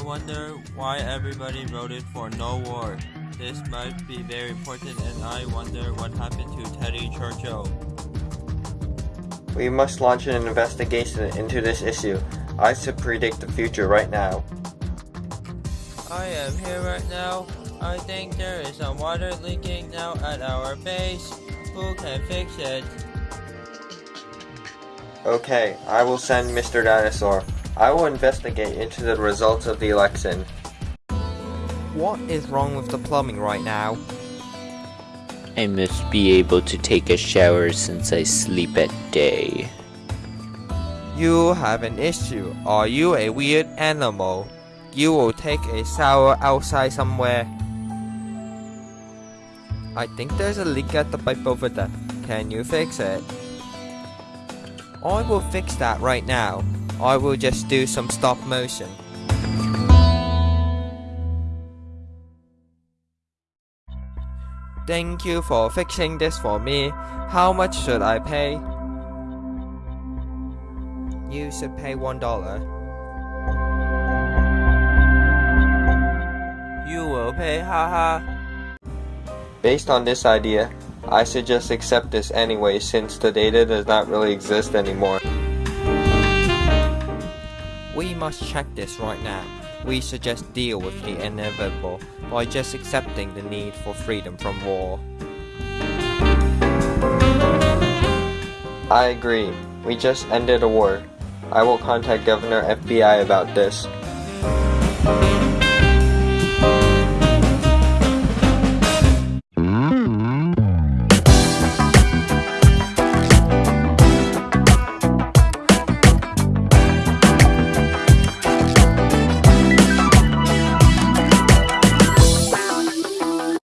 wonder why everybody voted for no war. This might be very important and I wonder what happened to Teddy Churchill. We must launch an investigation into this issue. I should predict the future right now. I am here right now. I think there is some water leaking now at our base. Who can fix it? Okay, I will send Mr. Dinosaur. I will investigate into the results of the election. What is wrong with the plumbing right now? I must be able to take a shower since I sleep at day. You have an issue. Are you a weird animal? You will take a shower outside somewhere. I think there's a leak at the pipe over there. Can you fix it? I will fix that right now. I will just do some stop motion. Thank you for fixing this for me. How much should I pay? You should pay one dollar. You will pay, haha. Based on this idea, I should just accept this anyway since the data does not really exist anymore. We must check this right now. We just deal with the inevitable by just accepting the need for freedom from war. I agree. We just ended a war. I will contact Governor FBI about this.